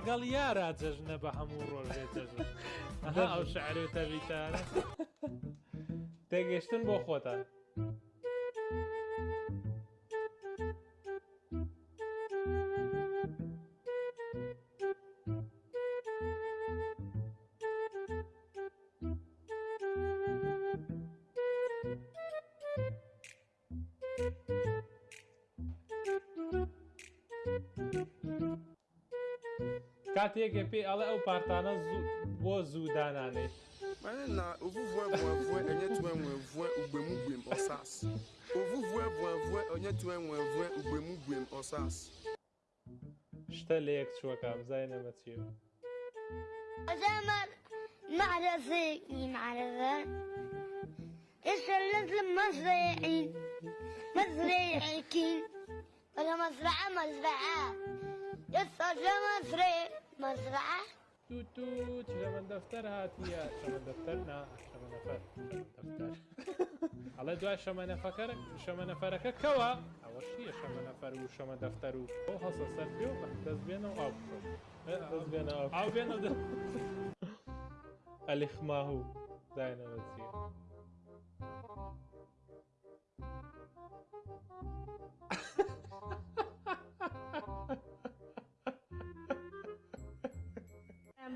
لەگەڵ یارە جەژنە بە هەموو ڕۆژێ جەژن ئەو شعر و تەبیتانە تێگەشتن بۆ خۆتان. کاتێکێ پێی ئەڵێ ئەو پارتانە بۆ زوو دانانێت Mane na ovuvue vue enye tue nwe vue ugbemu gbem osas. Ovuvue vue vue enye tue nwe vue ugbemu gbem osas. شتە لە یەک چوەکە بزانێمە چی زمن معرفة معرفة إيش اللي مزرعين مزرعين ولا مزرعة مزرعة يسا مزرعة مزرعة؟ تو تو شەمە دەفتەر هاتیە شەمە دەفتەر نا شەمە نەفەر دەفتەر ئەڵێ دوای شەمە نەفەکەر شەمە نەفەرەکە کەوە ئەوە شیە شەمە نەفەر و شەمە دەفتەر و؟ ئەو هەسە سەر پێ و دەست بێنەوە ئاو دەست بێنە ئاو بێنە ئەلیخ ماهوو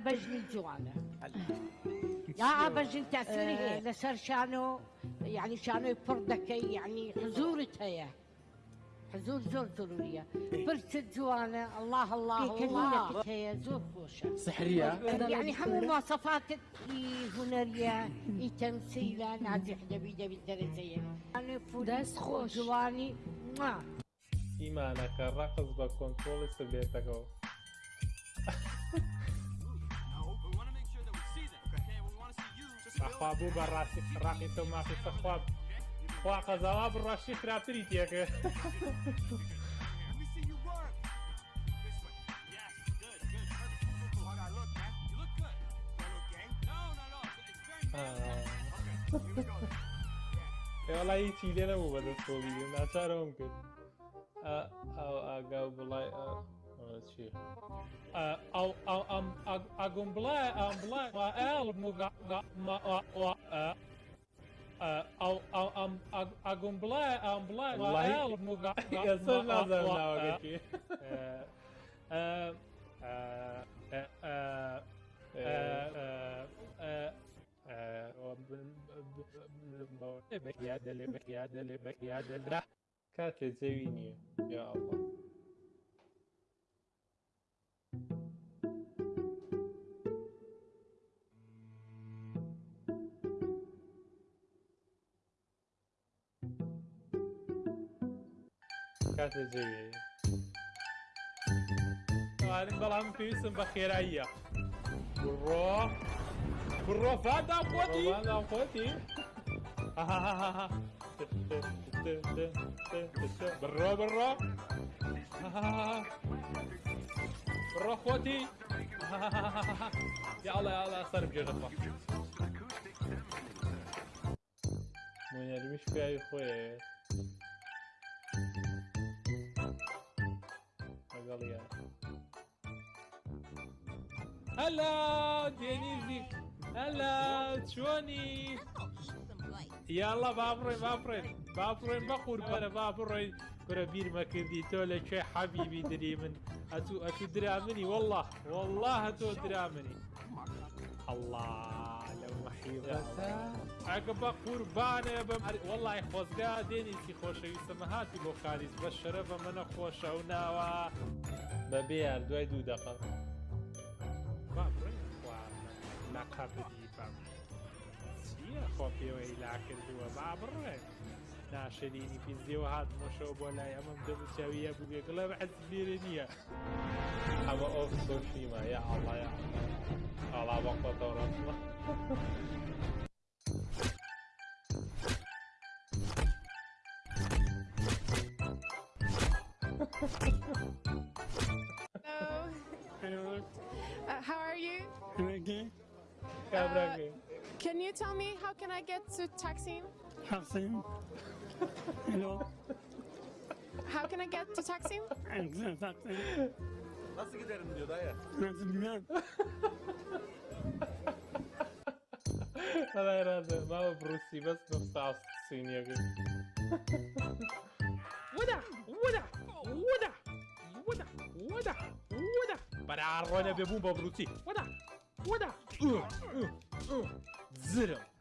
بجني جوانا يا بجن تأثيري لسر شانو يعني شانو يفردكي يعني حزورتها يا. حزور زور ضرورية برت جوانا الله الله الله. هي زور خوشة. سحرية. يعني حمو مواصفات هنرية تمثيلة نازح دبي دبي درجة. يعني فوداس خوش. جواني. ما ئیمانەکە ڕقز بە ئەخوا بە ڕاستی ڕاقی مافی سەخواب خوا قەزاوا بڕاشی خراپتری تێکە پێڵی هیچی لێ نەبوو بە دەستۆڵی ناچارەوەم کرد ئاگا جەوی نییە یا ئەڵڵ کات لە جەوی وارم بەڵام پێویستم بە خێراییە بڕۆ بڕۆ فادا خۆتی خۆتی بڕۆ بڕۆ بڕۆ خۆتی یاڵە یاڵە سەر بێژەخوا مۆنیاریمیش پیاوی خۆیە لەگەڵیە هەلا دێنیزی هەلا چۆنی یاڵە با بڕێن با بڕێن با بڕێن بە قوربەرە با بڕۆین برە بیرمە کردی تۆ لە کوێ حەبیبی دری من ئەتو ئەتو درا منی والله والله تۆ درا منی الله ئەگە بە قوربانێ بە وڵی خۆزگا دێنیسی خۆشەویستەمە هاتی بۆ کاریز بە شەرە بە منە خۆشە و ناوە. بەبێ دوای دوو دەقە ناقابدی بام چییە؟ خۆ پێوەی لا کردووە با بڕێ ناشرینی پیزیەوە هات مۆشەوە بۆ لای ئەمەم دەبچەویە بووێ گڵە بە حەزبیێ نییە. ئەمە ئۆف سۆشیمە یا ئاڵایە ئاڵا بە. Hello. Uh, how are you? Uh, can you tell me how can I get to Taksim? Taksim. Hello. How can I get to Taksim? Taksim. Nasıl giderim diyor dayı. Nasıl bilmem. Alerada, mal aproxima-se não está assim cínico. Uda! Uda! Uda! Uda! Uda! Uda! Para a rolha bebumba, Bruci! Uda! Uda! Uh! Uh! Uh! Zero!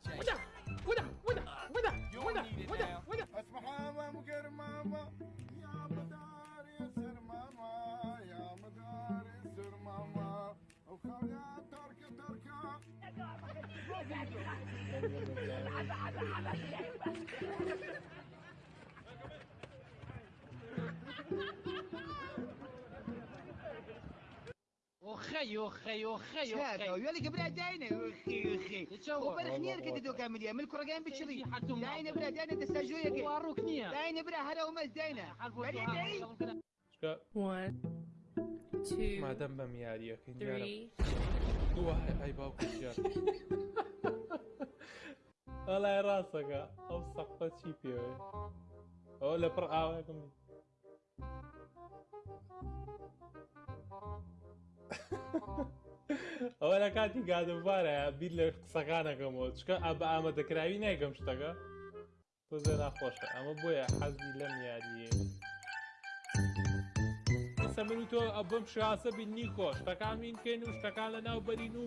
وخي وخي وخي وخي. يا لك بلادينا وخي وخي وبرخنير كده دوكا مليا من الكرة قايم بتشري داينا بلا داينا تستجوية كي واروكنيا داينا بلا هلا ومز داينا بعدين 1 2 ما دم بمياريك 3 وەڵای ڕاستەکە ئەو سەقە چی پێوێ؟ ئەو لە پڕ ئاوەکەم ئەوە لە کاتی گادەبارە بیر لە قسەکانەکەمەوە چکە ئا بە ئامادەکراوی نایگەم شتەکە. تۆ زە ناخۆشە. ئەمە بۆیە حەزی لەم یاریە. ئێستا من و تۆ ئەبم شاسە بیننی خۆ شتەکان بینکەین و شتەکان لە ناو بەرین و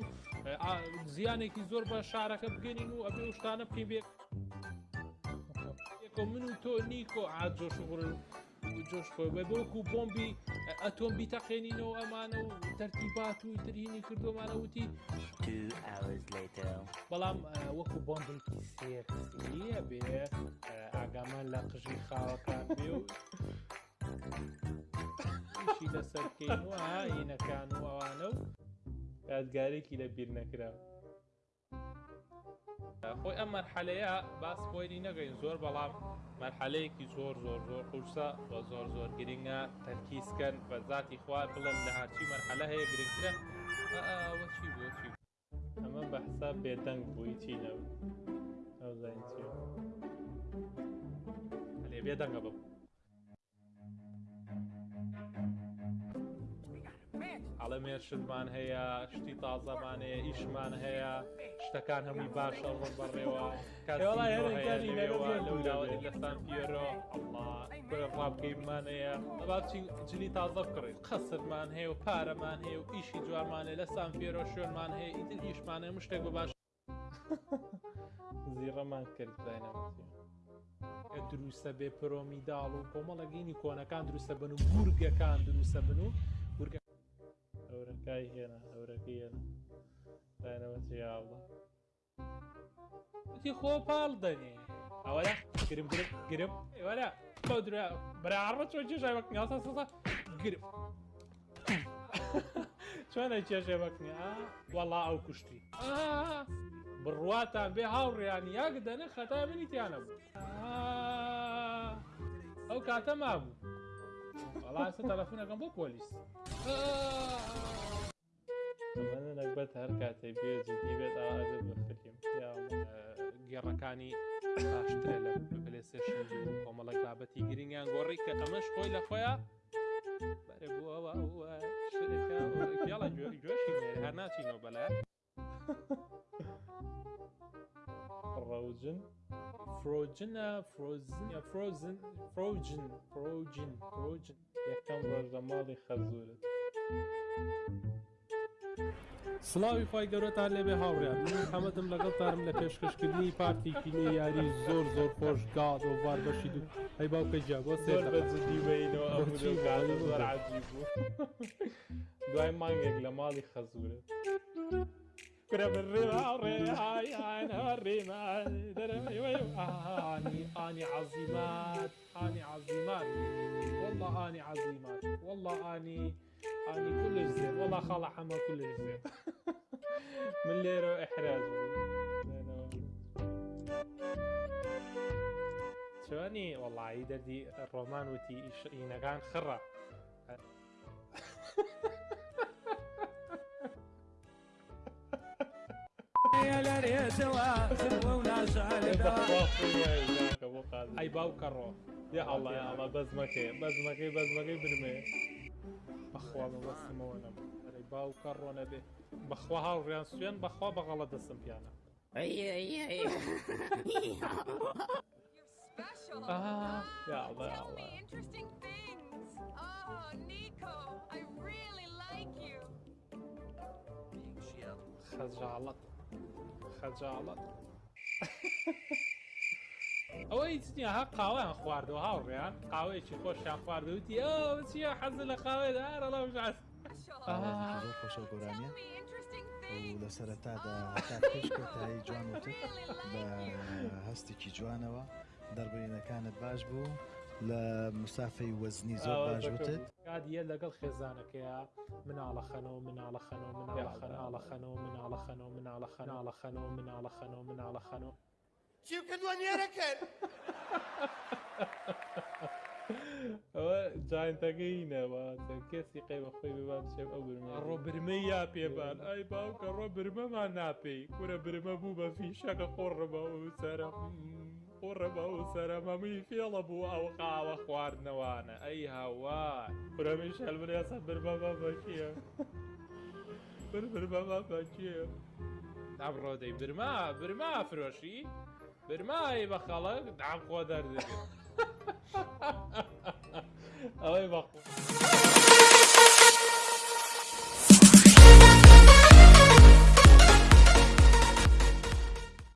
زیانێکی زۆر بە شارەکە بگەنین و ئەبێ شتانە بکەین بێ یەکۆ من و تۆ نیکۆ ئاجۆش غڕ جۆش خۆ بە بۆکو بۆمبی ئەتۆم بیتەقێنینەوە ئەمانە و تەرتیبات و ترینی کردومانە وتی. بەڵام وەکو بۆمبێکی سێکسیە بێ ئاگامان لە قژی خاوەکان بێ و لەسەرکەین و ئاینەکان و ئەوانە و یادگارێکی لە بیر نەکراوە خۆی ئەم مەرحەلەیە باس خۆی نەگەین. زۆر بەڵام مەرحەلەیەکی زۆر زۆر زۆر قورسە بە زۆر زۆر گرنگە تەرکیزکەن بە ذاتی خوا بڵێن لە هەرچی مەرحەلە هەیە گرنگترە. چی بوو چی بوو؟ ئەمە بە حساب بێدەنگ بووی چی نەبوو. ئەو زین چی لێ بێدەنگە بم ئەڵەمێرشمان هەیە شتی تازەمانەیە ئیشمان هەیە شتەکان هەمووی باشە ڕۆ بڕێەوە کارڵاوەی لەستان پێرۆ ڕابگەیمانەیە بابچین جلی تازە بکڕیت قەسەمان هەیە و پارەمان هەیە و ئیشی جوارمانێ لە سان پێرۆ شوێنمان هەیە ئیتر ئیشمانە مشتێک بە باش. زیڕەمان کرد داینەمەتی. دروستە بێ پرۆمیداڵ و کۆمەڵەگەینی کۆنەکان دروستە بن و گورگەکان دروستە بن و گورگە ئەورەکای هێنا ئەورەکەی هێنا. داینەوەتی یاڵە وتی خۆ پاڵ دەنێ. ئەوەە گرم گرم گرم. وەرە بەو درا بەراڕە چۆ چێژای وەکنیاسە سەسە گرم. چۆنە چێژێ وەکنی وەڵا ئەو کوشتی. بڕواتان بێ هاوڕێیان یاک دەنە خەتا منیتیانە بوو. ئەو کاتە مابوو. وەڵاسە تەلەفۆنەکەم بۆ پۆلیس. نەکبەت هەر کاتێ بێ جدی بێت ئاوازێت بە فلیم گێڕەکانی باشترە لە پلێسێشن و کۆمەڵک بابەتی گرنگیان گۆڕی کە ئەمەش خۆی لە خۆیان. بەرە بووەوە شتێکە جۆشی هەر ناچینەوە بەلا فروجن فروجنە فرۆزن فرۆزن فرۆجن فرۆجن فرۆجن یەکەم ڕۆژە ماڵی خەزورت سڵاوی خی گەورەتان لێبێ هاوڕیان من حەمەدم لەگەڵتانم لە پێشکەشکردنی پارتێکی لێ یاری زۆر زۆر خۆش گاڵ و وار بەشی دوو ئەی باوکە جیا بۆ سێ بەجدیبینەوە زۆر عجیب بوو دوای مانگێک لە ماڵی خەزورت كرة بالرمال الرمال آني آني عظيمات آني عظيمات. والله آني عظيمات. والله آني آني كل زين. والله خالة حما كل زين. من ليرو إحراج شواني والله عيدة دي الرومان وتي ينغان خرة أي باو كرو يا الله يا الله بزمكي بزمكي بزمكي برمي. بەخوا مەوەستمەوە نەم ئەرەی باو کەڕۆنە بێ بەخوا هاوڕیان سوێن بەخوا بەغەڵە دەستم پیانە Special. آه يا الله يا الله. Interesting خەجاڵەت ئەوە هیچ نییە ها قاوەیان خواردەوە هاوڕێیان قاوەیەکی خۆشیان خواردوتی چیە حەز لە قاوێدا لەڵاو ژاست. خۆشە گۆرانە لە سەرەتادا تایی جوان وتت بە هەستێکی جوانەوە. دەربینەکانت باش بوو. لە مسافەی وەزنی زۆر باش وتت کادیە لەگەڵ خێزانەکەیە مناڵە خەنەوە مناڵە خەنەوە مناڵە خەناڵە خەنەوە مناڵە خەنەوە مناڵە خەناڵە خەنەوە مناڵە خەنەوە مناڵە خەنەوە چی کردووە نێرەکەن ئەوە جاینتەکەینەوە کەسی قەیبە خۆی ببان شێب ئەو برمە ڕۆ برمە یا پێبان؟ ئای باوکە ڕۆ برمەمان ناپێی کورە برمە بوو بە فیشەکە خۆڕەبە و سەرە قوڕە بە و سەرەمەمی فێڵە بوو ئەو قاوە خواردنەوانە. ئەی هاوا پرەمی شەلبرێسە بر بەبە بەکیە بر بر بەبە بەکیە ئەم ڕۆدەی برما برما فرۆشی؟ برمای بە خەڵک دام خۆ دەردێت ئەوەی بەخ.